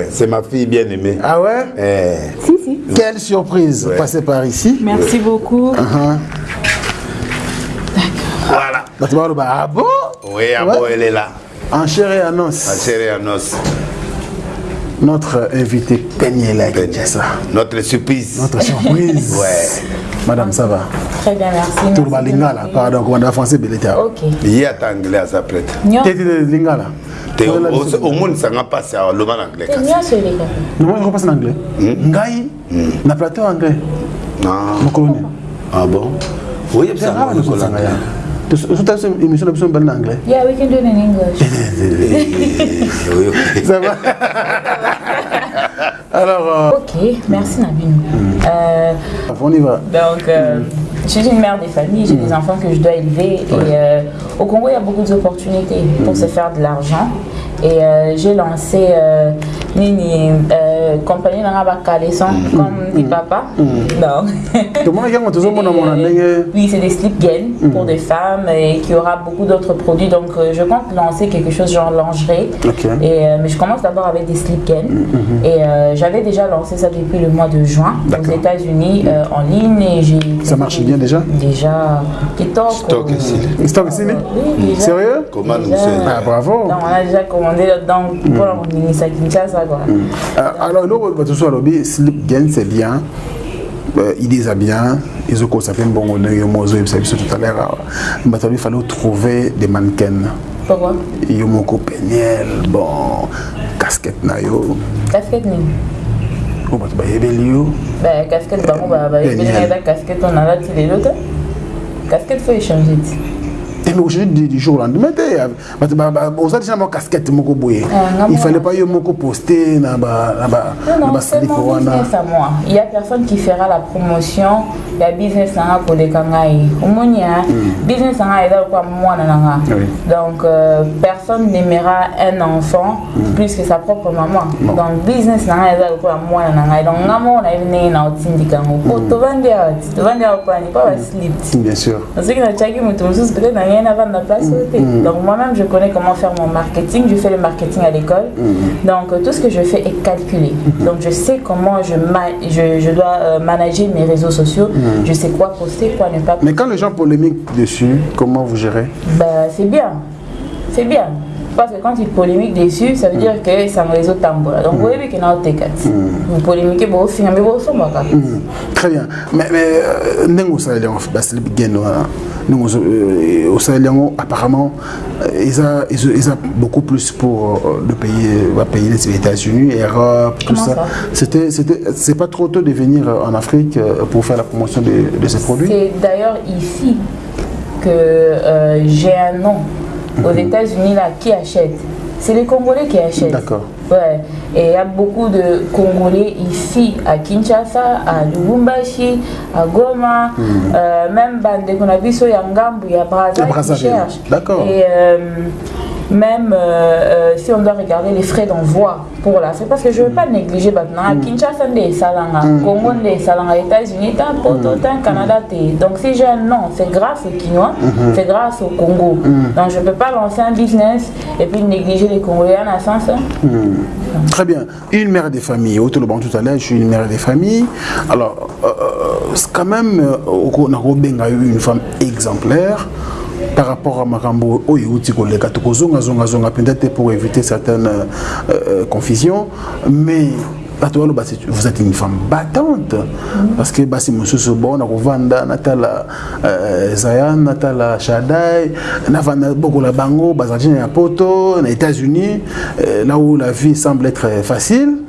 Ouais, c'est ma fille bien aimée. Ah ouais? Eh. Si, si. Quelle surprise Ouais. Passez par ici. Merci beaucoup. Voilà. Tu vas le- bah, ah bon? Oui, ah bon, elle est là. En chair et en os. chérie en os. Notre invité Peniela Kinshasa. Notre surprise. Notre surprise. Ouais. Madame, ça va? Très bien, merci. Le lingala, pardon, comment on a français, beleta. Ok. Ye ata anglais aza prêtre. Nyo- T'es de lingala? Te omonisanga mpasi loba na anglais kasi je repasse en anglais. Ngai, na plateau anglais. Colonel. ah bon? C'est oyebisanga grave, nous sommes lokola en anglais. Tout ça, émission de besoin en anglais. yeah we can do it in english. Ça va? Alors, euh, ok merci Nabine Euh, on y va. donc euh, suis une mère de famille j'ai des enfants que je dois élever et euh, au Congo il y a beaucoup d'opportunités pour se faire de l'argent. Et euh, j'ai lancé euh, nini euh, compagnie nanga bakaleson comme dit papa donc Tout le monde a toujours mon amour. Oui, c'est des slip gains pour des femmes et qui aura beaucoup d'autres produits. Donc, euh, je compte lancer quelque chose genre lingerie. Et, euh, mais je commence d'abord avec des slip gains. Et euh, j'avais déjà lancé ça depuis le mois de juin aux. États-Unis en ligne. Et j'ai Ça marche bien déjà? Déjà. Stock ici. Stock ici. Sérieux? Comment Ah, bravo. Donc, on a déjà commandé là-dedans pour Kinshasa. Quoi. Euh, Alors, va tout sur le slip gain, c'est bien. Euh, il a bien. Ils ont constaté un bon honneur. Ils ont tout à l'heure. Mais il fallait trouver des mannequins. Pourquoi? Ils ont peniel, bon, casquette na yo. Casquette, nini Oh, bah, tu vas y aller, yo. Bah, casquette, bah, bah, bah, y a la casquette, on a là, tu les l'autre. Casquette, faut échanger. Tu. Et mais aujourd'hui, du, jour au lendemain, t'es, bah, bah, bah, on a déjà ma casquette, mon non, Il fallait pas y poster, Non, non, c'est mon business à moi. Il n'y a personne qui fera la promotion. Il y a business nanga pour les. Omonia, business nanga est là quoi moi. Donc euh, personne n'aimera un enfant plus que sa propre maman. Donc business nanga est là quoi moi. Donc ngamo na ine na otindi kango. Oh to vendre to vendre quoi ni pas slip. Bien sûr. Parce que peut-être rien à vendre place au thé. Donc moi-même je connais comment faire mon marketing, je fais le marketing à l'école. Donc euh, tout ce que je fais est calculé. Donc je sais comment je, je, je dois euh, manager mes réseaux sociaux, je sais quoi poster, quoi ne pas Mais quand les gens polémiquent dessus, comment vous gérez? Bah, c'est bien. C'est bien. Parce que quand ils polémiquent dessus, ça veut dire que ça me réseau tambour. Donc vous voyez que dans le Vous polémiquez, vous finissez, mais vous sommes pas. Très bien. Mais, mais euh, ozo- euh, osaleli yango apparemment euh, eza eza- eza beaucoup plus pour euh, le pays va pays les États-Unis Europe tout Comment ça. ça? C'était c'était c'est pas trop tôt de venir euh, en Afrique euh, pour faire la promotion de, de ces produits. C'est d'ailleurs ici que euh, j'ai un nom. Aux États-Unis, là, qui achète? C'est les Congolais qui achètent. D'accord. Ouais. Et il y a beaucoup de Congolais ici, à Kinshasa, à Lubumbashi, à Goma, euh, même Bande Konabiso, Yangambu, il y a Il y a Brazzaville qui cherchent. D'accord. Et euh, même euh, euh, si on doit regarder les frais d'envoi pour l'Afrique, parce que je ne veux pas négliger maintenant. À Kinshasa, salanga, Congo, des salanga, États-Unis, tant Poto, Canada. Donc si j'ai un nom, c'est grâce aux Quinois, c'est grâce au Congo. Donc je ne peux pas lancer un business et puis négliger les Congolais en un sens. Très bien. Une mère des familles. Autre le banc tout à l'heure, je suis une mère des familles. Alors, euh, c'est quand même, on a eu une femme exemplaire par rapport à Marambo Oyuti Koleka. Tokozonga zonga zonga peut-être pour éviter certaines euh, euh, confusions. Mais bato baloba c'est- vous êtes une femme battante parce que basi mosusu bon nakovanda natala euh, zayan natala shadai navanda bokola bango bazalaki na poto na états-unis euh, là où la vie semble être facile euh,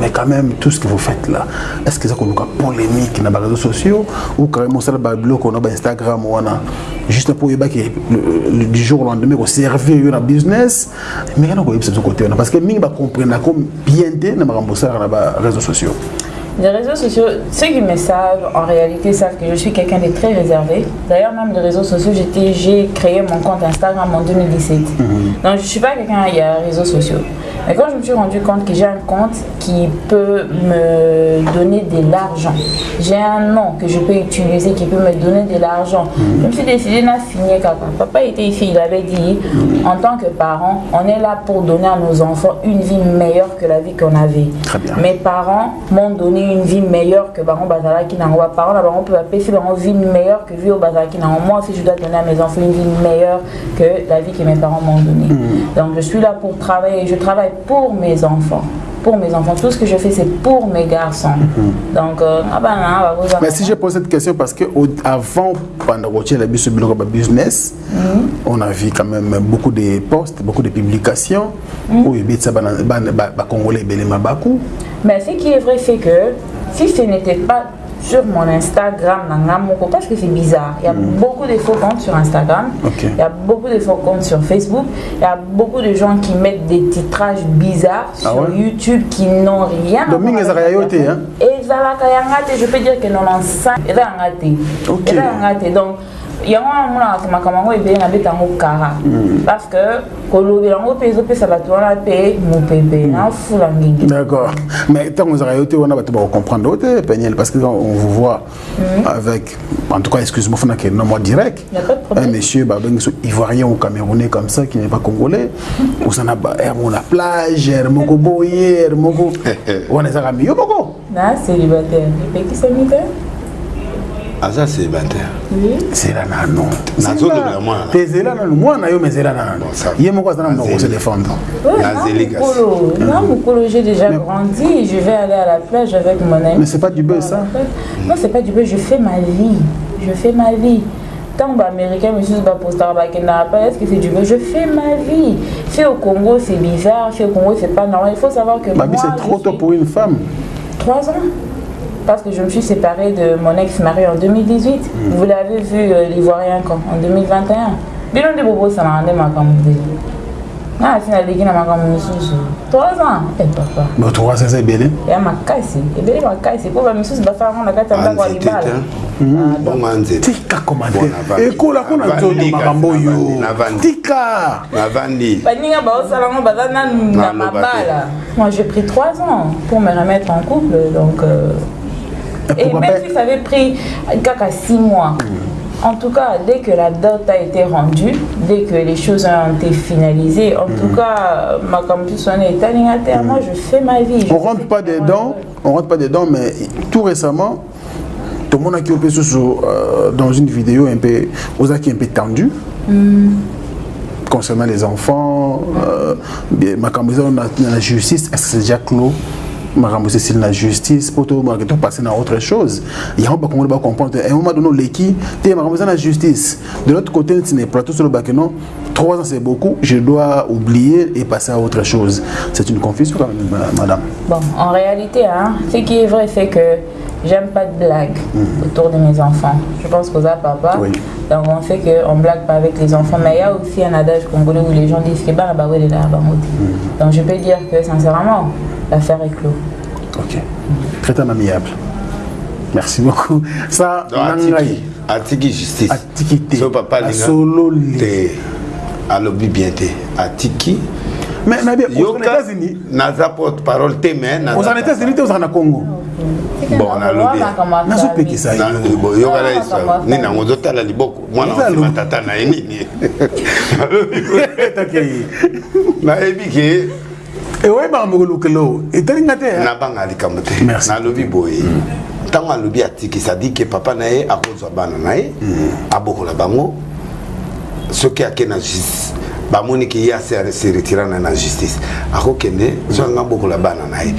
mais quand même tout ce que vous faites là est-ce que eza koluka polémique na baréseaux sociaux ou carrément osala babiloko na bainstagram wana juste mpo oyebaki le- le- du jour au lendemain koservir yo na business mais koyebisa biso kote wana parce que mingi bacomprendako bien te na makambo osalaka na baréseaux sociaux Les réseaux sociaux, ceux qui me savent, en réalité, savent que je suis quelqu'un de très réservé. D'ailleurs, même les réseaux sociaux, j'ai créé mon compte Instagram en 2017. Donc, je ne suis pas quelqu'un qui a réseaux sociaux. Mais quand je me suis rendu compte que j'ai un compte qui peut me donner de l'argent, j'ai un nom que je peux utiliser qui peut me donner de l'argent, je me suis décidé de signer papa. Papa était ici, il avait dit, en tant que parent, on est là pour donner à nos enfants une vie meilleure que la vie qu'on avait. Très bien. Mes parents m'ont donné une vie meilleure que Baron Bazalaki Nango. Parents, là, Baron peut appeler une vie meilleure que vie au Bazalaki Nango. Moi aussi, je dois donner à mes enfants une vie meilleure que la vie que mes parents m'ont donnée. Donc, je suis là pour travailler. Je travaille pour mes enfants. Pour mes enfants. Tout ce que je fais, c'est pour mes garçons. Donc, euh, ah ben, ah, bah, vous Mais si je pose cette question, parce que au- avant, pendant que la business, business on a vu quand même beaucoup de posts, beaucoup de publications où il y a Congolais, Belema Bakou. Mais ce qui est vrai, c'est que si ce n'était pas sur mon Instagram, parce que c'est bizarre, il y a beaucoup de faux comptes sur Instagram, il y a beaucoup de faux comptes sur Facebook, il y a beaucoup de gens qui mettent des titrages bizarres Ah sur ouais? YouTube qui n'ont rien à voir hein? te je peux dire que 95 eza yanga te Ok. eza yanga te donc yango wana monaka makambo yango ebele nabeta yango kara parce que kolobela yango mpe ezopesa bato wana mpe mopepe nafula ngenge D'accord. Mais tant que vous avez été, on a comprendre autre Peniel, parce que quand on vous voit avec, en tout cas, excuse-moi, faut que non moi direct. Y a pas de problème. Un monsieur, bah, ben, so- ivoirien ou camerounais comme ça, qui n'est pas congolais, ou ça n'a er, mon la plage, er, moko boye, er, moko, on est à yo moko. na célibataire epekisami te aza célibataire C'est là, non, non. Nazolobela mwana na- T'es là, non, moi, na yo, ça- non. Yé moko, ça n'a pas Azeli. se défendre. Non, Mukolo, j'ai déjà grandi. Je vais aller à la plage avec mon ami. Mais c'est pas du buzz, ça. Non, c'est pas du buzz. Je fais ma vie. Je fais ma vie. Tant qu'Américain, monsieur, va poster à est-ce que c'est du buzz? Je fais ma vie. Fait au Congo, c'est bizarre. Fait au Congo, c'est pas normal. Il faut savoir que Babi, moi, c'est trop tôt suis- pour une femme. Trois ans. Parce que je me suis séparée de mon ex-mari en 2018. Vous l'avez vu, euh, l'Ivoirien, quand En 2021. Bilan de Bobo, ça m'a rendu ma. Ah, c'est la ligue, na makambo mosusu. Trois ans. Eh, papa. Mais tu vois, ça, c'est bien. ya makasi ebele makasi mpo bamisusu basala ngo na kati ya ndako ya libala tika nzoto makambo oyo navandi. tika baninga baza nanu na te. mabala moi j'ai pris trois ans pour me remettre en couple donc euh, et même si ça avait pris kaka six mois En tout cas, dès que la dot a été rendue, dès que les choses ont été finalisées, en tout cas, ma campus on est à moi je fais ma vie. On rentre pas dedans on rentre pas dedans mais tout récemment tout le monde a qui euh, dans une vidéo un peu aux acquis un peu tendu concernant les enfants euh, eza na na la justice est-ce que c'est déjà clos? Makambo esili na justice po tomaka topasser na autre chose yango bakongoli bacomprendre un moment donné oleki te makambo na justice de l'autre côté neti na plateau solobaki non trois ans c'est beaucoup je dois oublier et passer à autre chose c'est une confusion quand même ma- madame Bon, en réalité, hein, ce qui est vrai, c'est que j'aime pas de blagues autour de mes enfants. Je pense qu'aux papa. Oui. Donc on sait qu'on blague pas avec les enfants. Mais il y a aussi un adage congolais où les gens disent que bah, bah, ouais, là, bah. Donc je peux dire que sincèrement, l'affaire est clos. Ok. Très un amiable. Merci beaucoup. Ça, Donc, nangai. atiki justice Atiki te. so papa Asololi. te alobi bien te atiki Mais na bien, aux États-Unis, naza porte parole te mais aux États-Unis, Congo. Bon, nalobi. nazopekisa Na- yo bo- yoka na histoire kama nini yango ozotala liboko mwana Eza osima lo- tata na ye nini Nalobi- Takei. nayebi ke Et ouais, bah, me lokelo. Et t'as l'ingate, hein? nabanga likambo te. Nalobi boye ntango alobi atiki sadi ke papa na ye akozwa bana na ye abokola bango. Soki ake na justice bamoniki ye aseretirana na justice. Akokende so anga bokola bana na ye.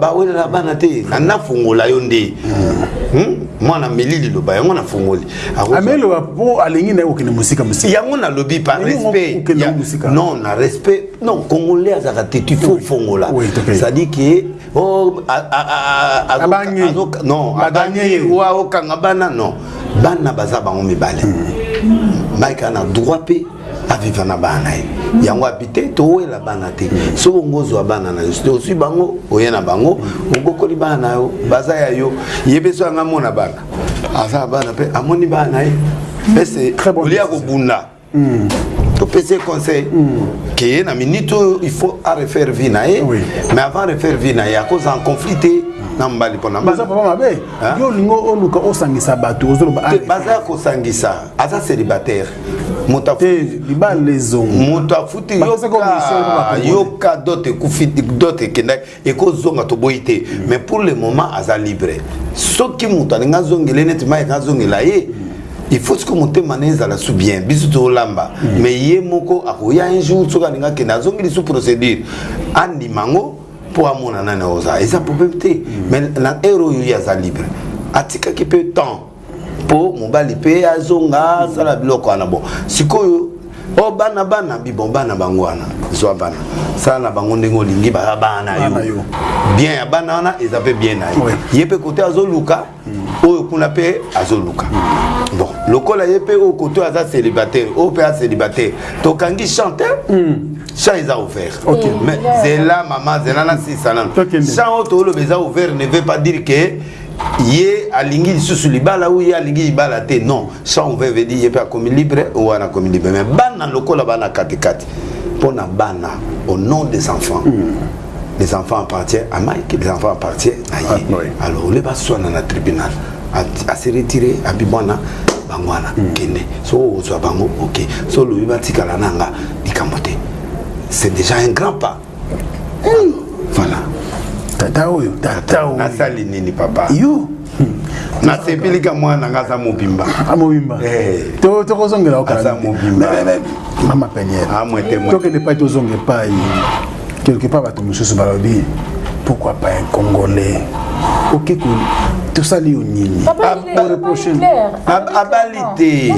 Bawelela bana. te. Nanafungola yo nde. Hmm? Mwana meli liloba yango nafungoli ameloba mpo alingi na ye kokende mosika mosika. Yango nalobi pa respect. non na respect. Non congolais azaka te tu fo fongola. Cestadire ke oh, non abangi wa okanga bana non. Bana baza bango mibale. Baika na droit mpe aviva na bana na ye. Yango abi te towela bana te. Soki ongo ozwa bana na yo. Soki ozwi bango oye na bango obokoli bana na yo. Baza ya yo. Ye mpe so anga mona bana. Aza na bana mpe amoni bana na ye Très bonne olia kobunda. Topesi conseil. Ke na minute oyo il faut arefaire vie na ye. Mais avant refaire vie na ye akozala conflit te na mobali mpo na baza papa mabe yo olingo oluka osangisa bato ozoloba baza kosangisa aza célibataire. Moto libala ezongo. Moto afuti bakongole. yoka dote ekufi dote ekendaki ekozonga toboyi te. Mais pour le moment aza libre. Soki moto alingi azongela ye neti mayeka azongela ye il faut soki motema na ezala su bien. Biso tolamba mais ye moko akoya un jour soki alingi akende azongeli su procédure. Andima yango mpo amona nani oza eza problème te mais na ere oyo ye aza libre. Atikaki mpe temps. Mpo mobali mpe azonga asala biloko wana. Bon sikoyo o bana bana bibon bana bango wana. Zwa bana. Sala na bango ndenge olingi baza bana Bana yo. Yo. bien ya bana wana eza mpe bien na Ouais. ye ye mpe kote azoluka oyo kuna mpe azoluka. Bon lokola ye mpe oyo kote oyo aza célibataire oyo mpe acélibataire tokangi chanteur champ eza ouvert. Ok. mais zela mama zela na sisa nano Tokende. champ ouvert ne veut pas dire que ye alingi lisusu libala ou ye alingi libala te. Non. Champ ouvert veut dire ye mpe akomi libre ou wana akomi libre. Mais bana lokola bana katikati mpo na bana au nom des enfants. Les enfants appartiennent à Mike les enfants appartiennent à ye. Ah, oui. alors ole baswana na tribunal A- ase retire abi bwana bango wana kende. So ozwa bango ok. So olobi batikala nanga likambo te c'est déjà un grand pas. Alors, voilà. Tata oyo tata oyo. nasali nini papa? Yo. Nasepelika mwana nga aza mobimba. Amobimba Eh. To- tokozongela okala Aza te. mobimba. Mais- mais- mais- mama peniel amwete mwe tokende epai tozonga epai. Quelque part bato mosusu balobi pourquoi pas un congolais oke tosali yo nini abali te.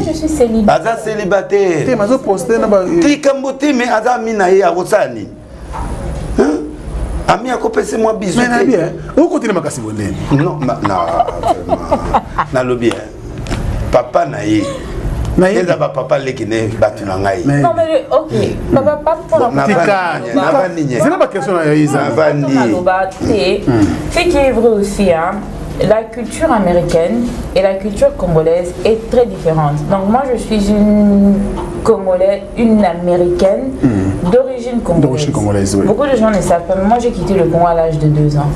Aza célibatairelikambo te me euh, aza ami na ye akosala nini ami akopesa mwa bisookotine makasi bonene? Nalobi papa na ye. Nayebi eza bapapa leki ne bato na yo Navani. Ce qui est vrai aussi, hein, la culture américaine et la culture congolaise est très différente. Donc moi, je suis une Congolaise, une américaine d'origine congolaise. D'origine congolaise, oui. Beaucoup de gens ne savent pas, mais moi j'ai quitté le Congo à l'âge de 2 ans.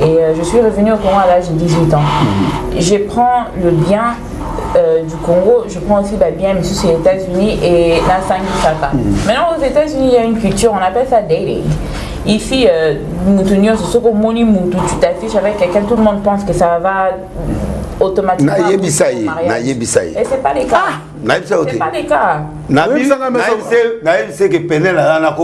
Et euh, je suis revenue au Congo à l'âge de 18 ans. Je prends le bien euh, du Congo, je prends aussi bien, mais sur les États-Unis et la Saka. Maintenant, aux États-Unis, il y a une culture, on appelle ça dating. Ici, euh, mutu nyonso, soko omoni mutu, tu t'affiches avec quelqu'un, tout le monde pense que ça va automatiquement. Et c'est pas les cas. nayebisa yo C'est te pas les cas. Oyebisanga meso- nayebisa ke penel aza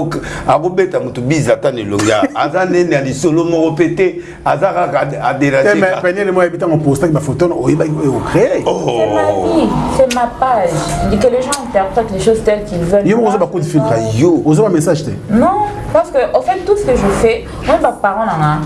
akobeta motu biza ata na elongi aza nene ya lisolo moko mpe te. Aza kaka te aderage mais peniel mo yebi ntango postaki bafoto oyebaki oyo ocrée C'est ma vie, c'est ma page. Je dis que les gens interprètent les choses telles qu'ils veulent. yo moko oza Moi, bacoup de filtre pense- yo! oza bamessage te. Non, parce que au fait, tout ce que je fais, moi, mes parents, nana,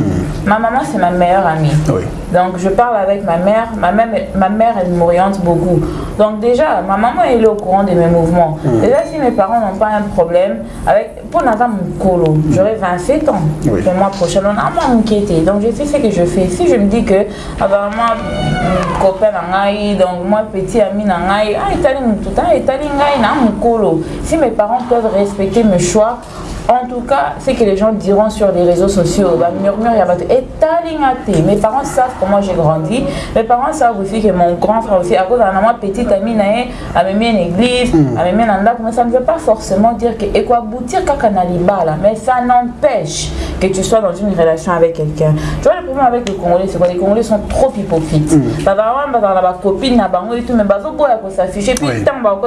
ma maman, c'est ma meilleure amie. Oui. Donc, je parle avec ma mère. Ma mère, ma mère elle m'oriente beaucoup. Donc, déjà, ma maman, elle est au courant de mes mouvements. Déjà, si mes parents n'ont pas un problème avec. Pour Nata Moukolo, j'aurai 27 ans Oui. le mois prochain. On a moins m'inquiéter. Donc, je fais ce que je fais. Si je me dis que, apparemment, copain nangai, donc moi, petit ami nangai, ah, mututa, etali ngai na Moukolo. Si mes parents peuvent respecter mes choix, en tout cas, c'est que les gens diront sur les réseaux sociaux, bah, murmure, il y a et. Mes parents savent comment j'ai grandi. Mes parents savent aussi que mon grand frère aussi, à cause d'un moi petite amie, a même une église, a même un anda, mais ça ne veut pas forcément dire que, et quoi, boutir kakanaliba là, mais ça n'empêche que tu sois dans une relation avec quelqu'un. Tu vois, le problème avec les Congolais, c'est quoi? Les Congolais sont trop hypocrites. Bah, bah, dans la copine, na bango et tout, mais bah, s'afficher, puis, tant, bah,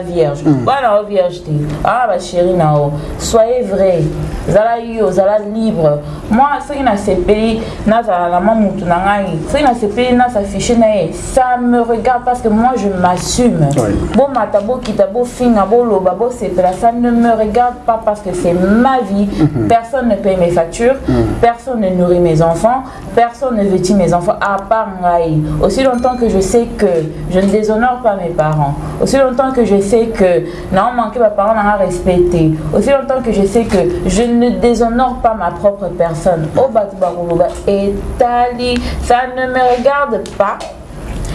vierge. Bah, la vierge, t'es. Ah, bah, chérie, nao. Soyez vrai. Zala yo, zala libre. Moi, ce qui n'a sepeli, na la mamutu na ngai. Ce qui n'a sepeli, na ye. Ça me regarde parce que moi, je m'assume. Oui. Bon, matabo, kitabo, finga, bo, loba, bo, sepela. Ça ne me regarde pas parce que c'est ma vie. Personne ne paye mes factures. Personne ne nourrit mes enfants. Personne ne vêtit mes enfants à part ngai. Aussi longtemps que je sais que je ne déshonore pas mes parents. Aussi longtemps que je sais que non manquer mes parents n'a respecté. Aussi longtemps que je sais que je ne déshonore pas ma propre personne. Au Batubarouba et Tali, ça ne me regarde pas.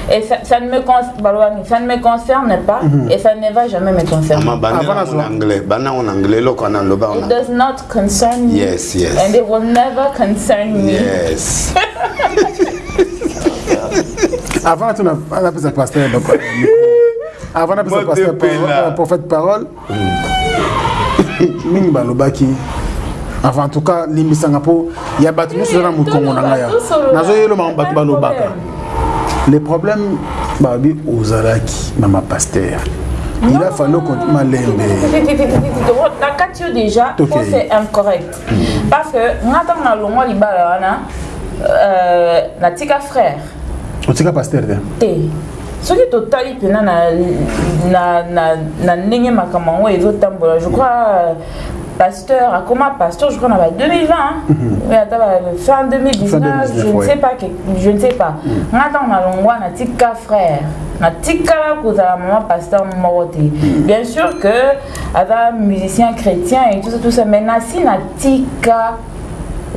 Et ça, ça ne me concerne, ça ne me concerne pas et ça ne va jamais me concerner. nazo- na anglais It does not concern me. Yes, yes. And it will never concern me. yes avant tu napesa pasteur donc, euh, micro. avant napesa Mote pasteur pela. parole, prophète parole mingi balobaki. Enfin en tout cas limbisanga mpo ya bato nyonso eza na mokongo na ngai awa nazoyeloma bato balobaka. Le problème babi ozalaki na mapaster il a fallu qu'on malembe. Na kati yo déjà Ok. po c'est incorrect. Parce que nga ntango na longwa libala wana euh, natika frère. Otika paster te? Te soki totali mpena na, na, na, na ndenge makambo yango ezotambola je crois euh, pasteur akoma pasteur je crois na ba 2020 hein. Mais ata ba fin 2019 Fin 2019, je ne sais pas je ne sais pas. Nga ntango na longwa natika frère natikala kozala mama pasteur moko te. Bien sûr que aza musicien chrétien et tout ça tout ça mais nasi natika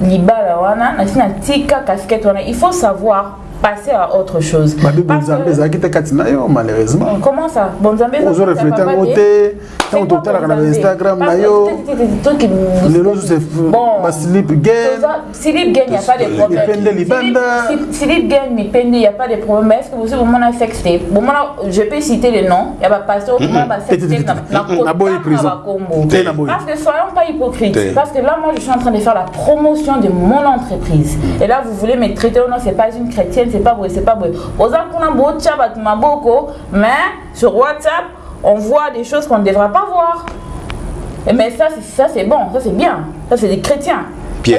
libala wana nasi natika casquette wana il faut savoir passer à autre chose. Bonzambe na yo malheureusement. Comment ça? Bonzambe ozo reflete yango te ntango totalaka na instagram na yo lelo ozo baslip game Silip Gang, il n'y a pas de problème. Gang, Mipende, il n'y a pas de problème. Mais est-ce que vous avez un Bon, moi, Je peux citer les noms. Il y a pas pasteur, comment va boy. Parce que soyons pas hypocrites. Te. Parce que là, moi, je suis en train de faire la promotion de mon entreprise. Et là, vous voulez me traiter, oh non, c'est pas une chrétienne, c'est pas beau, c'est pas Maboko, mais sur WhatsApp, on voit des choses qu'on ne devra pas voir. Et Mais ça, c'est- ça c'est bon, ça c'est bien. Ça, c'est des chrétiens.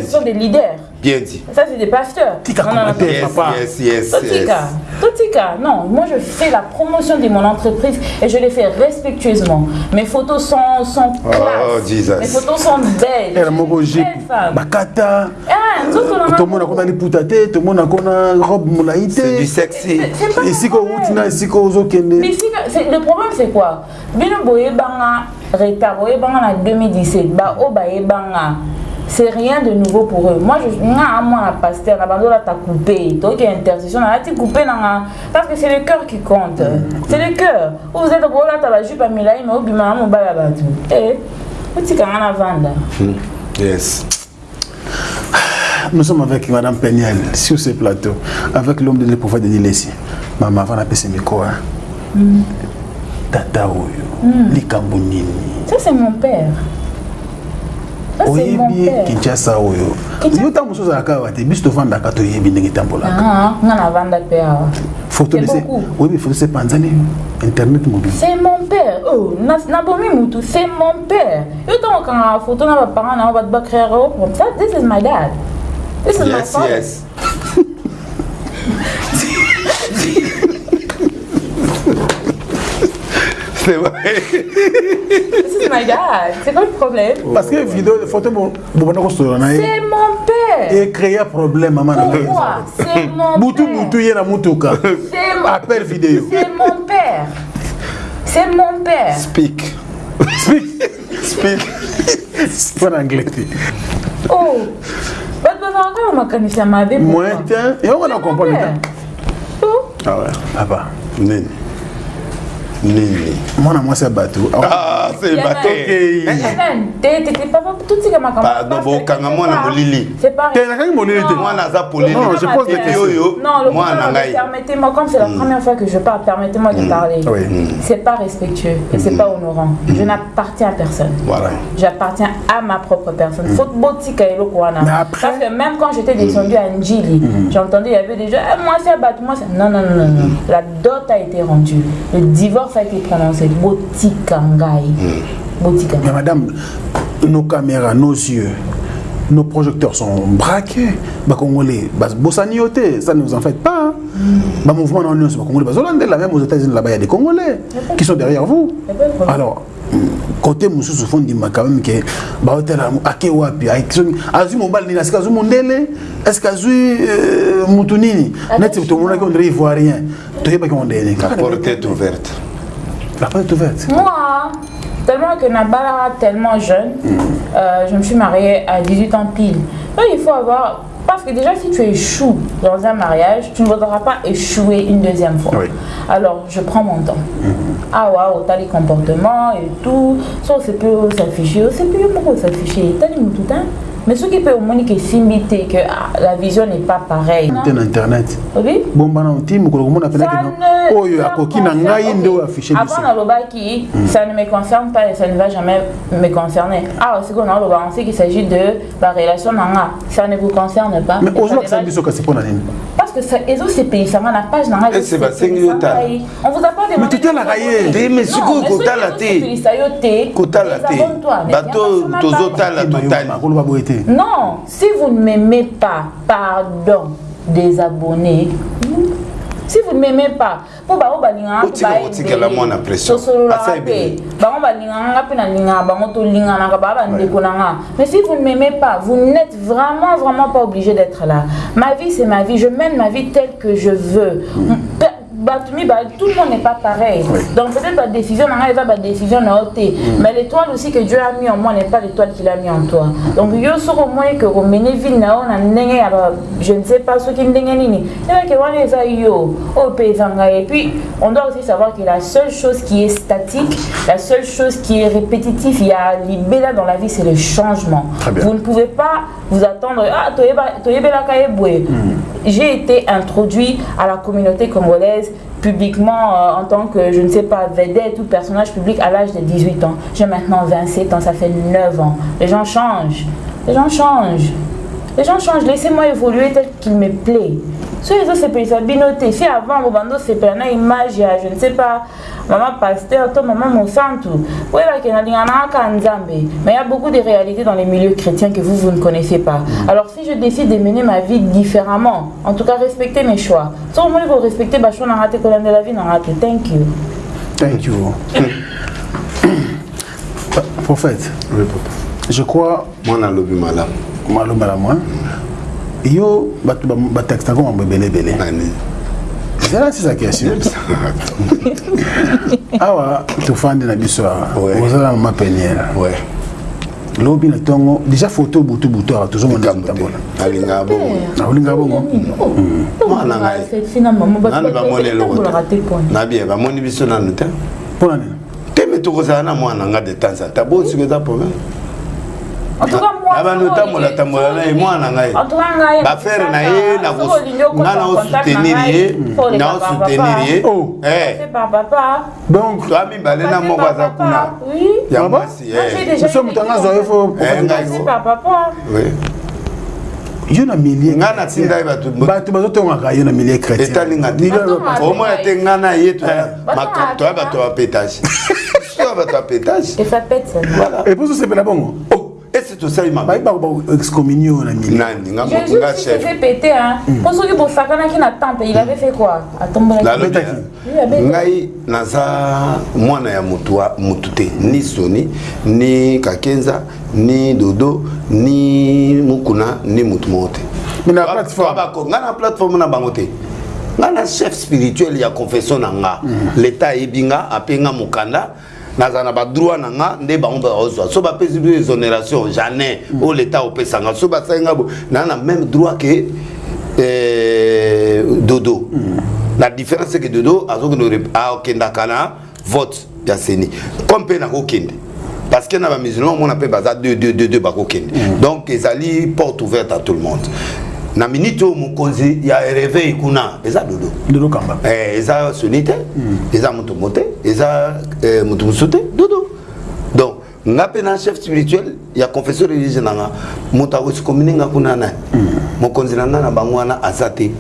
Ce sont des leaders. Bien dit Ça, c'est des pasteurs. Tika Non, non, yes papa. yes yes Totika, yes Totika, non, moi je fais la promotion de mon entreprise et je le fais respectueusement. Mes photos sont, sont classe. Jesus. Mes photos sont belles. era moko Je suis jipe une belle femme. bakata Ah, nzoto na tomona kona liputa te tomona kona robe molai c'est du sexy C'est pas Mais si- le problème c'est quoi? Bino boyebanga retard boyebanga na 2017 bao bayebanga c'est rien de nouveau pour eux. Moi je nga amwana pasteur na bandola ta coupé. Toki intercession na lati coupé nanga parce que c'est le cœur qui compte. C'est le cœur. Vous êtes bolata bajupe ya milai mais obima na mobali ya bato e otikanga na vanda yes. Nous sommes avec madame Peniel sur ce plateau avec l'homme de prophète Denis Lessi mama avant napesa miko tata oyo nini ça c'est mon père. mon oyebi père. Kinshasa oyo. Yo ntango mosusu ozalaka awa te biso tovandaka toyebi ndenge etambolaka Ah, nga na vanda mpe awa. Photo oyebi photo se panzani internet mobile. C'est mon père. Oh, na- nabomi mutu, c'est mon père. Yo ntango okanga photo na baparent na yo bato bacréer o comme ça, this is my dad. This is my yes father. yes c'est vrai This is my dad. C'est quoi le problème? parce que vidéo photo kosolola na ye C'est mon père. ecréa problème mama na ngai Pourquoi? C'est mon père. butu ye na mutuka C'est mon- appel vidéo C'est mon père. C'est mon père. speak speak mpo na anglais te Oh, bato bazalaka na makanisi ya mabe. pourquoi? moins te yango na comprendre Père. te Oh, ah ouais papa nini nini? Mwana mwasi ya bato ah c'est totika makambo. Pardon, Parce que bokanga c'est mwana molili. C'est pas te nakaki molili te Non. mwana aza polele Non, je pose des Epi questions. oyo Non, le mwana problème, ngai permettez-moi, comme c'est la première fois que je parle, permettez-moi de parler. Oui. C'est pas respectueux et c'est pas honorant. Je n'appartiens à personne. voilà J'appartiens à ma propre personne. Faut botika eloko wana. Mais après- Parce que même quand j'étais descendue à Njili, j'entendais, il y avait des gens, Ah, moi c'est abattu, moi c'est. Non, non, non, non, non. La dot a été rendue. Le divorce a été prononcé. Botika ngai. Botika mais madame nos caméras nos yeux nos projecteurs sont braqués. Bakongolais bosani yo te ça ne vous en faites pas hein. bamouvement na nyonso bakongolais bazolandela même aux états-unis là-bas il y a des congolais qui sont derrière vous. Alors côté mosusu fondima quand même ke baotala ake wapi azwi mobali nini asika azwi mondele estce azwi euh, mutu nini neti tomonaki ondre ivoirien. toyebaki ondeni la porte est ouverte la porte est ouverte Moi, Tellement que Nabala, tellement jeune, euh, je me suis mariée à 18 ans pile. Donc il faut avoir. Parce que déjà, si tu échoues dans un mariage, tu ne voudras pas échouer une deuxième fois. Oui. Alors, je prends mon temps. Ah, waouh, t'as les comportements et tout. Ça, c'est plus s'afficher. C'est plus beaucoup s'afficher. T'as les tout hein? Mais ce qui peut au moins que s'imiter que ah, la vision n'est pas pareille. te na internet Oui? bomba na ti mokolo komona Ça penake ne- oyo akoki na ngai nde oyo affiche Avant Nalobaki, ça ne me concerne pas et ça ne va jamais me concerner. Ah, c'est qu'on a on sait qu'il s'agit de la relation nanga. Ça ne vous concerne pas. mais Et ça ozolakisa ne va- biso kasi mpo na nini? Parce que ça, ils ont ces pays, ça m'a la page nanga. Eh, c'est minutes, hein. On vous a pas demandé. Mais la raillée. Eh, mais sikoyo kotala te. kotala te bato tozotala totali akoloba boye te Non, si vous ne m'aimez pas, pardon, désabonnez. Si vous ne m'aimez pas, po bango balingaka Otika kotikela mwana pression. tosololaka Asa te ebele. bango balingaka mpe nalingaka bango tolinganaka baa bandeko na nga mais si vous ne m'aimez pas vous n'êtes vraiment vraiment pas obligé d'être là. Ma vie c'est ma vie. Je mène ma vie telle que je veux Mibale tout le monde n'est pas pareil. Oui. donc peut-être ma décision ngai eza badécision na yo te mais l'étoile aussi que Dieu a mis en moi n'est pas l'étoile qu'il a mis en toi. Donc yo soki omoni ke komene ville na yo na ndenge ya ba je ne sais pas soki ndenge nini. Ebake wana eza yo eza ngai et puis on doit aussi savoir que la seule chose qui est statique la seule chose qui est répétitive il y a libella dans la vie c'est le changement. Vous ne pouvez pas vous attendre ah boye j'ai été introduit à la communauté congolaise publiquement euh, en tant que, je ne sais pas, vedette ou personnage public à l'âge de 18 ans. J'ai maintenant 27 ans, ça fait 9 ans. Les gens changent. Les gens changent. Les gens changent. Laissez-moi évoluer tel qu'il me plaît. So les autres c'est binoté. Si avant mon bando c'est une image, il y a, je ne sais pas, maman pasteur, toi maman mon santu. Oui, a. Mais il y a beaucoup de réalités dans les milieux chrétiens que vous, vous ne connaissez pas. Alors si je décide de mener ma vie différemment, en tout cas respecter mes choix. Si au moins vous respectez ma choix, raté de la vie, raté. Thank you. thank you prophète Oui, papa. je crois mwana alobi malamu koma alombela mwa yo bato bataxisaka mambo ebeleebele ezala sisa question awa tofandi na biso awa. Ozala mama peniere lobi na ntongo déjà foto butu butu awa tozomonaaolingaa bongo. Ah, mm. Nabie bamoni biso nanu te. Mpona nini? Te me tokozala na mwana nga de temps en temps. Bonsoki eza problème. nabantu otambola-tambola na ye mwana ngai bafere na ye nga naosutenir ye naosutenir ye. Oh. Eh. Donc toa mibale na moko aza kuna. Ya mwasi so moto anga azwa ye fo yo na milie nga na tinda ye bato bato bazotongaka yo na milie chrétienomoya te. Nga na ye toya bato ya pétage. toya bato ya pétage. Epusi osepela bongo oh. ese tosali mabeexcommunionanga chefsoki bosakanaki na temple il avait fait quoi? Ngai naza mwana ya motu te. Ni soni ni kakenza ni dodo ni mukuna ni motu moko te. Ngai na plateforme. na bango te. Ngai na chef spirituel ya confession na nga. Leta ayebi nga ape nga mokanda. Nazala na badroit na nga nde bango baozwa so bapesi biso exonération jamais oyo leta opesa nga. So basali nga bo naa na même droit ke eh, dodo. La différence c'est que dodo akendaka na vote ya seni comme mpe nakokende parce que na bamusulman omona mpe baza 2 bakokende donc ezali porte ouverte à tout le monde na minute oyo mokonzi ya réveil kuna eza dodo. Dodo kamba. Eh, eza soni te. Eza moto mo te. Eza eh, moto mosusu te. Dodo. Donc nga mpe na chef spirituel ya confession religieuse na nga moto akosikomini nga kuna na mokonzi na nga na bango wana aza te.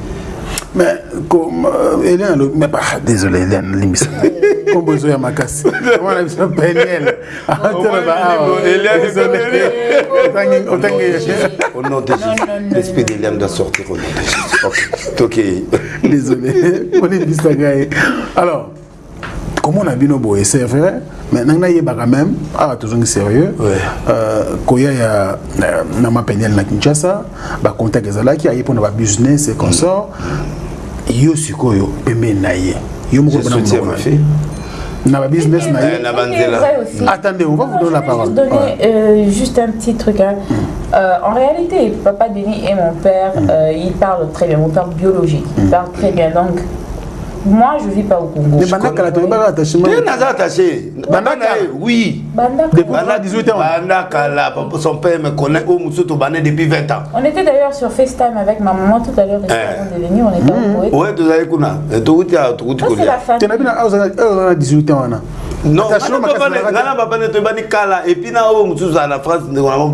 Mais comme euh, Hélène mais bah désolé Hélène limbisa kombo ezoya makasi. Omwana biso peniel Hélène, au nom de Non, non, Jésus non, l'esprit de l'âme doit sortir au nom de Jésus. Ok tokei désolé. Olimbisa ngai alors comment na bino boye c'est vrai mais nanga nayebaka même awa tozongi sérieux. Ouais. Euh, koya ya na- na mapeniel na kinshasa bacontact ezalaki aye mpona babusiness et consort yo sikoyo pembeni na ye yo moko na ma na na business na Eh. Attendez, on va vous donner je la vais parole. Juste donner Ouais. euh, juste un petit truc. hein. Euh, en réalité, papa Denis et mon père, euh, ils parlent très bien. Mon père biologique, il parle très bien. Donc, moi, je vis pas au Congo. mais bandakala toyebaka attachement te naza attaché. Ye oui. Banda 18 ans. banda kala son père me connaît au mosusu tobane depuis 20 ans. On était d'ailleurs sur FaceTime avec ma maman tout à l'heure, avant de venir, on était awa na 18 ans wana non Attachement ngana nongai na babane toyebani kala epui na oyo mosusu aza na france ndeko nango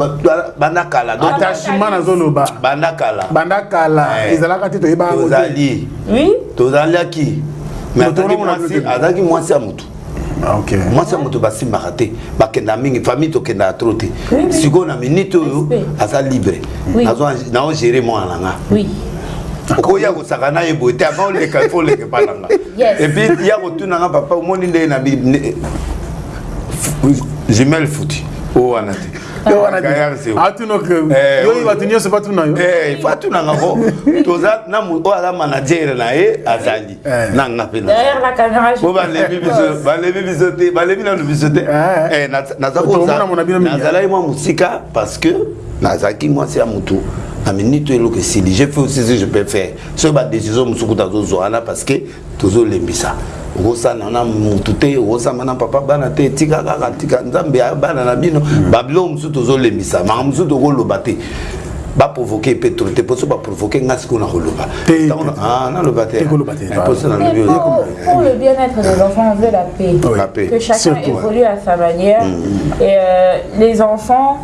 banda kala. Attachement nazoloba. Banda kala. Banda kala. Eh. Ezalaka te. Toyebazali tozalaki mais azalaki mwasi ya motu. Ah, mwasi ya moto basimbaka te. Bakenda mingi famille tokendaka tro te. Sikoyo na minute oyo aza libre. Nazogere mwana na nga. oya kosaka na ye boye te aka oleka fo oleke mpa na nga. Epuis ya kotuna nga papa omoni nde na jumel futi. O wana te. Eh, bato nyonso batuna yo? Eh, Fatunangako toza oyo aza manager na ye azali. Nanga mpe po balebi biso te balebi nano biso te. Eh, nazalaki mwa mosika parce que nazalaki mwasi ya motu na minute eloko esili je fais aussi ce que je peux faire. Soki badécision mosuku tazozwa wana parce que tozolembisa okosala na motu te okosamba na papa bana te tika kaka tika nzambe ya bana na bino. Babiloko mosusu tozolembisa maka mosusu tokoloba te. Baprovoke mpe tro te mposo baprovoke nga sikoyo na koloba ah, naloba te Te koloba te, Eh, voilà. mposo Mais nalobi pour, pour le bien-être des enfants, on veut la paix. La paix. Que chacun évolue à sa manière. Et euh, les enfants,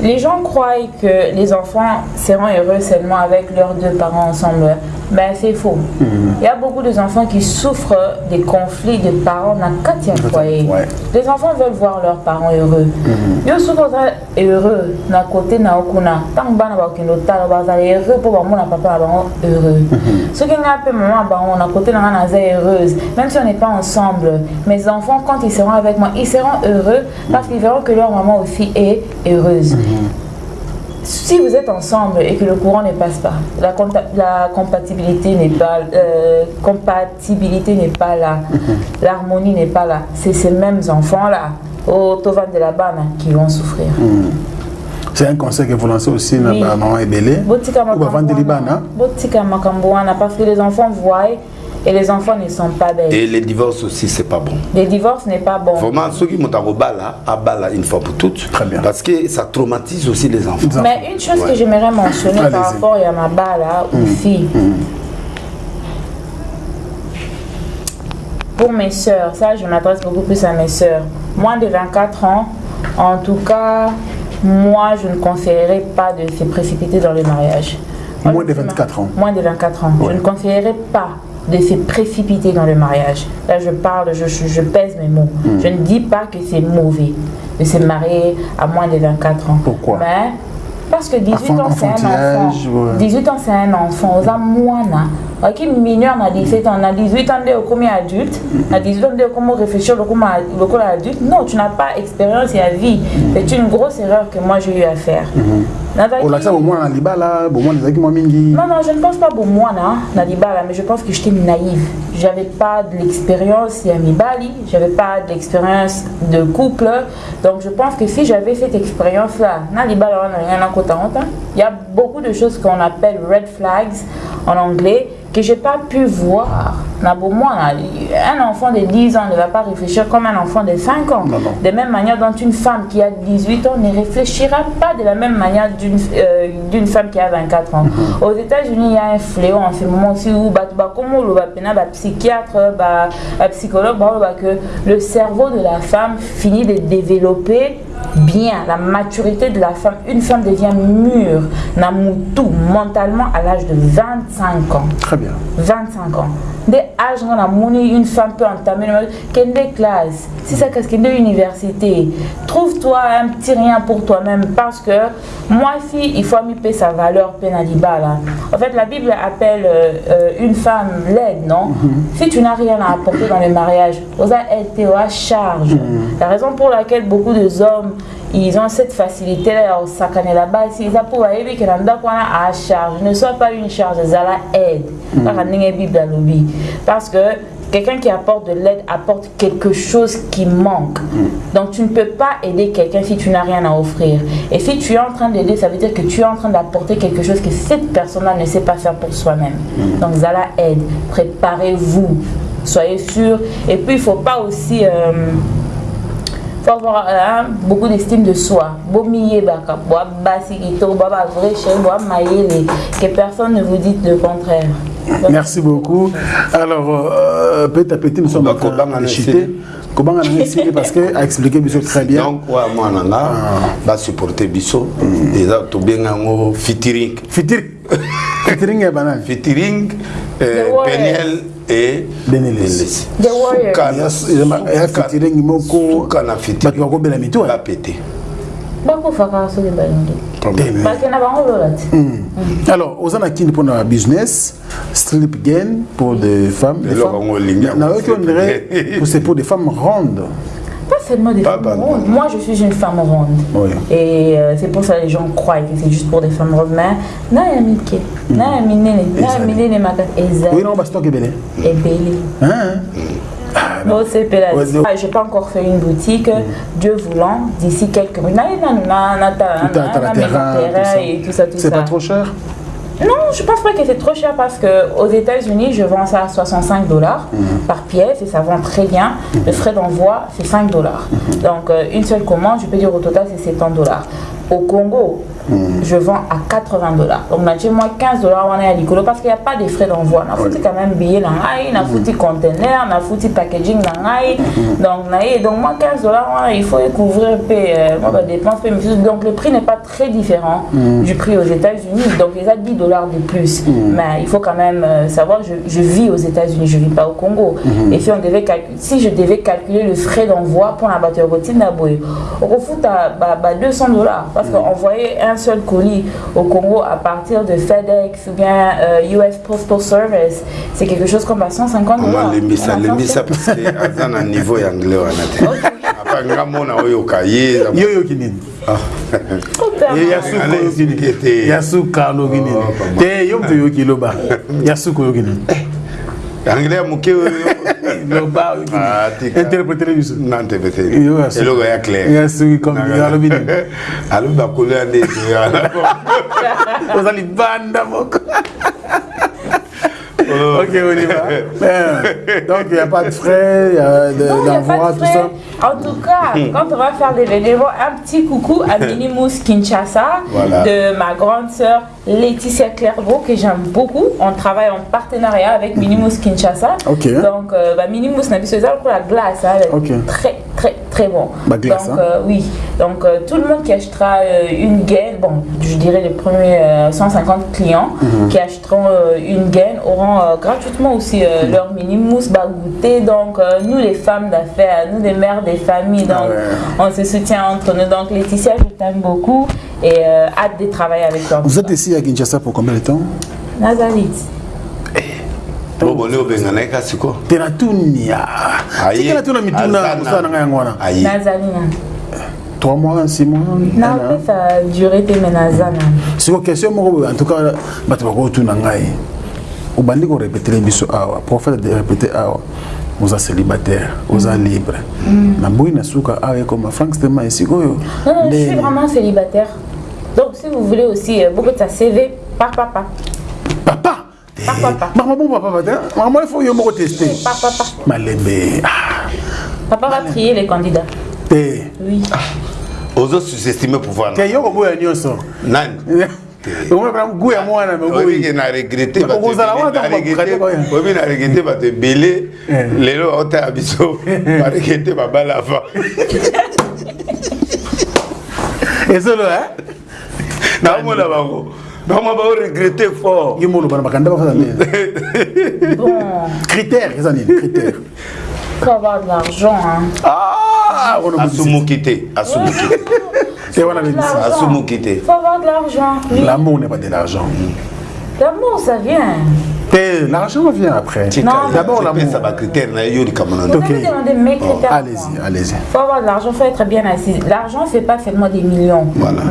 les gens croient que les enfants seront heureux seulement avec leurs deux parents ensemble. Ben c'est faux. Il y a beaucoup d'enfants qui souffrent des conflits de parents dans quatre foyer. Ouais. Les enfants veulent voir leurs parents heureux. Yo souvent heureux na côté na okuna. Tant bana ba kendo tala ba za heureux pour ba mona papa ba heureux. Ce qui n'a pas maman ba on a côté na na heureuse. Même si on n'est pas ensemble, mes enfants quand ils seront avec moi, ils seront heureux parce qu'ils verront que leur maman aussi est heureuse. Si vous êtes ensemble et que le courant ne passe pas, la, la compatibilité n'est pas, euh, compatibilité n'est pas là, l'harmonie n'est pas là, c'est ces mêmes enfants-là, au Tovan de la Bana, qui vont souffrir. c'est un conseil que vous lancez aussi Oui. bamaman ebele Botika ou bavandeli makambo wana, bana botika makambo wana, parce que les enfants voient et les enfants ne sont pas belles. et les divorces aussi c'est pas bon Le divorce n'est pas bon. Vraiment, ceux qui m'ont abala, abala une fois pour toutes. Très bien. Parce que ça traumatise aussi les enfants. Les Mais une chose Ouais. que j'aimerais mentionner par rapport à ma là aux filles. Pour mes sœurs, ça je m'adresse beaucoup plus à mes sœurs. Moins de 24 ans, en tout cas, moi je ne conseillerais pas de se précipiter dans le mariage. Moins de 24 ans. Moins de 24 ans. Je ne conseillerais pas de se précipiter dans le mariage. Là, je parle, je, je- je pèse mes mots. Je ne dis pas que c'est mauvais de se marier à moins de 24 ans. Pourquoi? Mais parce que 18 Enfant- ans, c'est un enfant. enfantillage, ouais. 18 ans, c'est un enfant. Aux moana. Qui mineur na 17 ans, na 18 ans de comme adulte, na 18 ans de comment réfléchir le adulte. Non, tu n'as pas expérience et à vie. C'est une grosse erreur que moi j'ai eu à faire. Nazalaki- olakisa bomwana na libala bomwana ezalaki mwa mingi non, non, je ne pense pas pour moi, là, Nadibala, mais je pense que j'étais naïve. J'avais pas de l'expérience Yamibali, j'avais pas de l'expérience de couple. Donc je pense que si j'avais cette expérience-là, Nadibala, on a rien à côté en temps. Il y a beaucoup de choses qu'on appelle red flags en anglais que j'ai pas pu voir. Un enfant de 10 ans ne va pas réfléchir comme un enfant de 5 ans. Non, non. De même manière dont une femme qui a 18 ans ne réfléchira pas de la même manière d'une euh, femme qui a 24 ans. Aux États-Unis, il y a un fléau en ce moment aussi où bah, bah, le bah, psychiatre, bah, bah, psychologue, que le cerveau de la femme finit de développer bien la maturité de la femme. Une femme devient mûre, tout mentalement à l'âge de 25 ans. très bien. 25 ans. Dès âge on a une femme peut entamer le quelle classe si ça qu'est-ce de université trouve-toi un petit rien pour toi-même parce que moi si il faut miper sa valeur pénaliba là en fait la Bible appelle euh, euh, une femme laide non? Si tu n'as rien à apporter dans le mariage avez été à charge la raison pour laquelle beaucoup de hommes ils ont cette facilité là au sakané là-bas si ils pour aider que l'anda qu'on a à charge ne soit pas une charge ça la aide kaka ndenge bible parce que quelqu'un qui apporte de l'aide apporte quelque chose qui manque. Donc tu ne peux pas aider quelqu'un si tu n'as rien à offrir. Et si tu es en train d'aider, ça veut dire que tu es en train d'apporter quelque chose que cette personne-là ne sait pas faire pour soi-même. Donc Zala aide. Préparez-vous. Soyez sûr. Et puis il ne faut pas aussi... euh, faut avoir hein, beaucoup d'estime de soi. Que personne ne vous dise le contraire. Merci beaucoup. Alors, euh, petit à petit, nous sommes en train de chuter. Comment on a parce qu'elle a expliqué très bien. donc oyo mwana nga basupporte biso eza tobenga yango fitiring Fitir. Fitiring ya banane. fitiring The Warriors. peniel e Benelis. The elesifitirengi mokosuka na fitibato bakobela mito eh? bapete. Bakofaka soki bakenda bango lola te. Hmm. Alors oza na kindi mpona business strip gain pour de femmes. Nayoki ondire c'est pour des femmes rondes. Seulement des Pas femmes pas- rondes. Moi, je suis une femme ronde. Oui. Et euh, c'est pour ça que les gens croient que c'est juste pour des femmes rondes. Mais, na ya mike, na ya minene, na ya minene makasi, Oui, non, parce que belé. ebele. Hein? Ouais, donc- Ah, J'ai pas encore fait une boutique. Dieu voulant, d'ici quelques Tout à- terrain, tout ça. tout ça, tout C'est pas trop cher? Non, je pense pas que c'est trop cher parce que aux États-Unis, je vends ça à 65 dollars par pièce et ça vend très bien. Le frais d'envoi, c'est 5 dollars. Donc, euh, une seule commande, je peux dire au total, c'est 70 dollars. Au Congo, je vends à 80 dollars. Donc, là, moi 15 dollars, on est à parce qu'il n'y a pas de frais d'envoi. On a foutu quand même billet dans on a foutu conteneur, on a foutu packaging dans Donc, na ye, donc, moi 15 dollars, il faut couvrir peu, euh, moi, ma dépense. peu, mais- Donc, le prix n'est pas très différent du prix aux États-Unis. Donc, il y a 10 dollars de plus. Mais il faut quand même euh, savoir, je, je vis aux États-Unis, je ne vis pas au Congo. Et si, on devait si je devais calculer le frais d'envoi pour la voiture routine d'Aboye, on refoute à bah, bah, 200 dollars. Parce qu'envoyer un seul colis au Congo à partir de FedEx ou bien euh, US Postal Service, c'est quelque chose comme à 150 mama dollars. lembisa On a lembisa 150. parce que aza na niveau ya anglais wana te apa nga mona oyoka ye eza- Yo yo kinini. Ya suka Ala oyo kinini. expliqué te. Ya suka lo kinini. Papa. Te yo mtu yo kiloba. Ya suka yo kinini. anglais ya moke oyo loba ah, interpréter biso na interpréter ah, eloko ya clair. Ya soki comme alobi nini alobi bakolela nde ozali banda moko. Ok, on y va. Ben, Donc, il n'y a pas de frais, il y a pas de tout ça. En tout cas, quand on va faire des bénévoles, un petit coucou à Minimus Kinshasa Voilà. de ma grande sœur Laetitia Clairvaux que j'aime beaucoup. On travaille en partenariat avec Minimus Kinshasa. Donc, euh, bah, Minimus n'a plus pour la glace. hein, elle est Ok. Très, très, très bon. Bah, glace, Donc, hein. euh, oui. Donc, euh, tout le monde qui achètera euh, une gaine, bon, je dirais les premiers euh, 150 clients Mhm. qui achèteront euh, une gaine auront euh, gratuitement aussi euh, leur mini mousse goûter. Donc, euh, nous, les femmes d'affaires, nous, les mères des familles, donc, Ah ouais. on se soutient entre nous. Donc, Laetitia, je t'aime beaucoup et euh, hâte de travailler avec toi. Vous êtes ici à Kinshasa pour combien de temps? Nazalit. obole obengana ye kasi ko tena tunia Aye. tikela tuna mituna Azana. kosala na ngai yango wana aye Nazalina. 3 mois 6 mois Na pe ça a duré te menazana. siko question moko boye en tout cas bato bakotuna ngai. Obandi korepetele biso awa. Prophète de répété awa. Oza célibataire oza libre. Na boyi na suka awa ekoma frank stema esika oyo Non, non, je suis vraiment célibataire. Donc, si vous voulez aussi euh, beaucoup de ta CV, par papa. papa. Papa? makambo bongo papa. te makambo il faut yo moko teste Par papa. malembe ah, Papa va trier les candidats. te Oui. ozo sous-estime pouvoir te yoko boya nyonso. Nani? Ngu ya mwana meoyike na regrete oyebi na regrete bato ebele lelo baotaya biso baregrete babala afa ezolo naomona bango bamwa baoregrete fort. Ye molobana bakanda bafasa nde critère eza nini critère. L'argent ah! Ah, wana bobisi. asumuki te asumuki te te wana bebisi L'argent. asumuki te faut avoir de l'argent. Oui. l'amour n'est pas de l'argent L'amour, ça vient. l'argent vient après d'abord l'amour m'avez demandé mes critères. allez-y allez-y faut avoir de l'argent, faut être bien assis. L'argent, c'est pas seulement des millions. Voilà.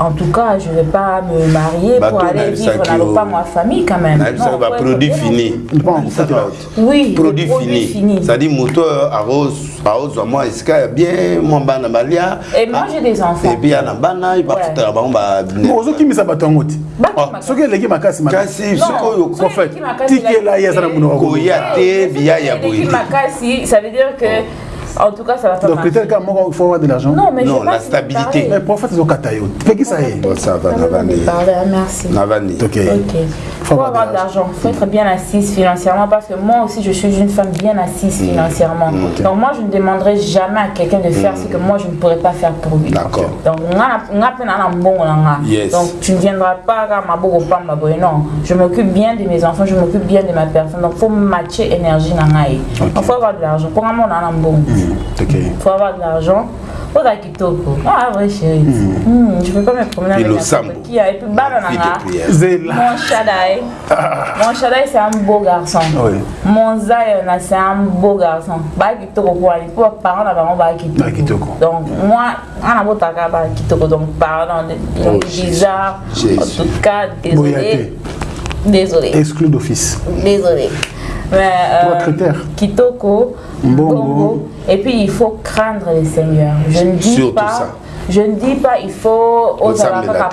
En tout cas, je ne vais pas me marier Bateau pour aller vivre dans le pas ma famille quand même. Non, ba faut être produit bien. fini Bon, Ça va. Oui, produit le produit fini fini. c'est-à-dire moto aozwa mwa esika ya bien mwa bana balia? Et moi, j'ai des enfants. epuis ya na bana bafutaka bango ba ozokimisa bato yango te Bakimaka. soki eleki makasi makasi kasi Non, sikoyo soki fait, eleki makasi, tikela ye aza na monoko koya te biya ya Eleki boye makasi, ça veut dire que, en tout cas, ça va pas donc kaka moko il faut avoir de l'argent Non, mais Non, je la te stabilité. mais prophète ezokata yo pekisa ye Bon, ça va, Ça va vani. me parler, hein, merci. navani ok Ok. Faut Faut avoir de l'argent. Faut être bien assise financièrement parce que moi aussi je suis une femme bien assise financièrement. Donc moi je ne demanderai jamais à quelqu'un de faire ce que moi je ne pourrais pas faire pour lui. D'accord. Donc mbongo na nga. Yes. Donc tu ne viendras pas à ma non. Je m'occupe bien de mes enfants, je m'occupe bien de ma personne. Donc faut matcher énergie. Il faut avoir de l'argent. Pour moi na na mbongo. ok faut avoir de l'argent. La kitoko? Ah vrai chérie. Hmm, je peux pas me promener avec n'importe qui. Et puis bana na Fille nga. de prière. zela Mon Shaddai. Mon Shaddai, c'est un beau garçon. Oui. Mon Zion, c'est un beau garçon. Bah, kitoko pour aller. Pour parents, là, bah, bah, kitoko. Donc, moi, on a beau taka, bah, kitoko. Donc, pardon, Oh, de bizarre. En tout cas, désolé. Désolé. exclu d'office Désolé. Mais, Trois critères. Kitoko. Bongo. Et puis, il faut craindre le Seigneur. Je ne dis Surtout pas. ça. Je ne dis pas il faut aux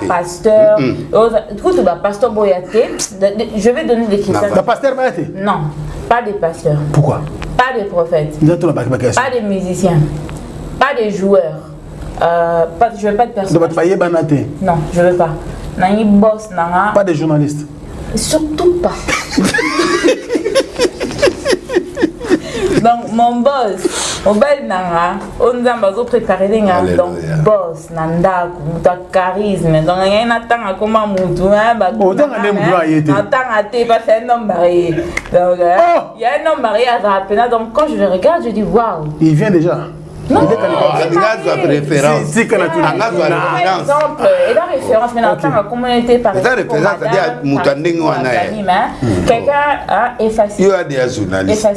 pasteur. aux- Écoute, bah, pasteur Boyaté. Je vais donner des critères. na pasteur baya te Non, pas des pasteurs, pourquoi? Pas des prophètes, pas des musiciens, pas des joueurs. Euh, pas, je veux pas de te Non, je veux pas. Nani boss nanga. pas de journaliste Surtout pas. Donc mon boss, mobile nanga, on a bazo préparé les gars. Alléluia. Donc boss, nanda, muta charisme. Donc il y a un temps comme un moutou, hein, bah. Oh, tanga nde mutu aye te. Un temps à te, parce un homme marié. Donc euh, Oh. il y a un homme marié à Rapena. Donc quand je le regarde, je dis waouh. il vient déjà Non, Il est candidat. il est anga azwa marié. préférence Si- si kana tuna- anga azwa Par référence référence, mais dans Ok. la communauté, référence, wana ye. Quelqu'un a effacé. yo ya journaliste